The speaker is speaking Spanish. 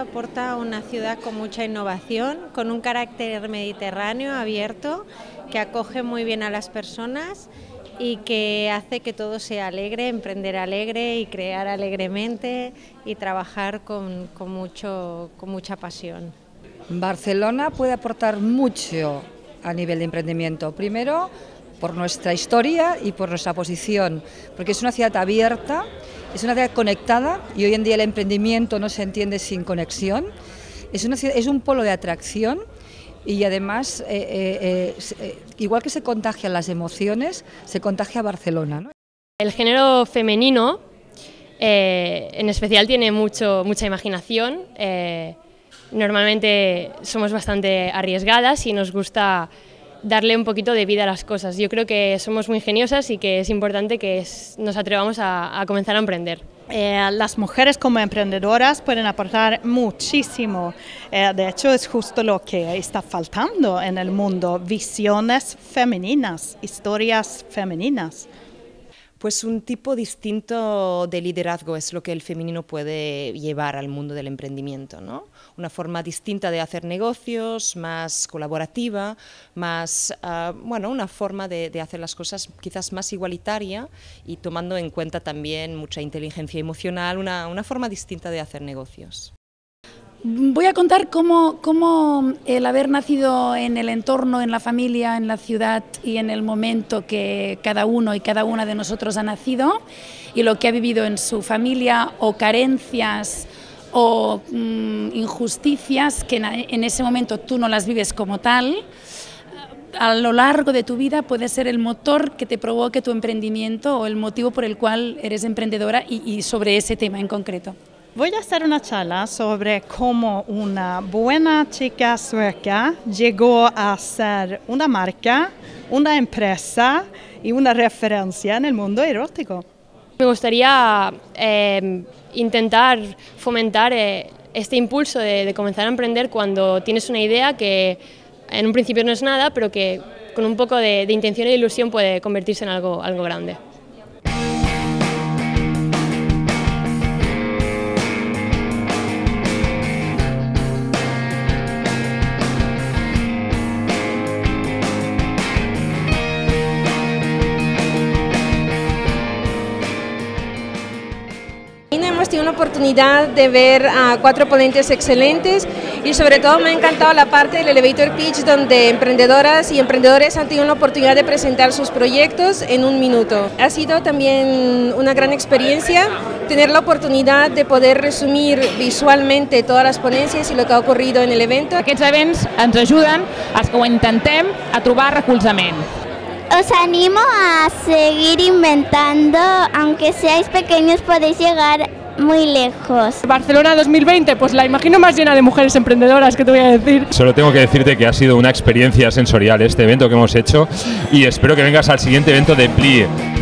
aporta una ciudad con mucha innovación, con un carácter mediterráneo abierto, que acoge muy bien a las personas y que hace que todo sea alegre, emprender alegre y crear alegremente y trabajar con, con, mucho, con mucha pasión. Barcelona puede aportar mucho a nivel de emprendimiento. Primero, por nuestra historia y por nuestra posición, porque es una ciudad abierta, es una ciudad conectada y hoy en día el emprendimiento no se entiende sin conexión. Es, un polo de atracción y además, eh, eh, eh, igual que se contagian las emociones, se contagia Barcelona. El género femenino en especial tiene mucho, mucha imaginación. normalmente somos bastante arriesgadas y nos gusta darle un poquito de vida a las cosas. Yo creo que somos muy ingeniosas y que es importante que nos atrevamos a, comenzar a emprender. Eh, las mujeres como emprendedoras pueden aportar muchísimo. Eh, de hecho, es justo lo que está faltando en el mundo, visiones femeninas, historias femeninas. Pues un tipo distinto de liderazgo es lo que el femenino puede llevar al mundo del emprendimiento, ¿no? Una forma distinta de hacer negocios, más colaborativa, más, uh, bueno, una forma de, de, hacer las cosas quizás más igualitaria y tomando en cuenta también mucha inteligencia emocional, una, una forma distinta de hacer negocios. Voy a contar cómo, el haber nacido en el entorno, en la familia, en la ciudad y en el momento que cada uno y cada una de nosotros ha nacido y lo que ha vivido en su familia o carencias o mmm, injusticias que en ese momento tú no las vives como tal, a lo largo de tu vida puede ser el motor que te provoque tu emprendimiento o el motivo por el cual eres emprendedora y sobre ese tema en concreto. Voy a hacer una charla sobre cómo una buena chica sueca llegó a ser una marca, una empresa y una referencia en el mundo erótico. Me gustaría eh, intentar fomentar eh, este impulso de, de, comenzar a emprender cuando tienes una idea que en un principio no es nada, pero que con un poco de, de intención e ilusión puede convertirse en algo, algo grande. Tenido una oportunidad de ver a cuatro ponentes excelentes y sobre todo me ha encantado la parte del elevator pitch donde emprendedoras y emprendedores han tenido la oportunidad de presentar sus proyectos en un minuto. Ha sido también una gran experiencia tener la oportunidad de poder resumir visualmente todas las ponencias y lo que ha ocurrido en el evento. Aquests events ens ajuden, els que ho intentem, a trobar recolzament. Os animo a seguir inventando, aunque seáis pequeños podéis llegar muy lejos. Barcelona 2020, pues la imagino más llena de mujeres emprendedoras, que te voy a decir. Solo tengo que decirte que ha sido una experiencia sensorial este evento que hemos hecho y espero que vengas al siguiente evento de Plie.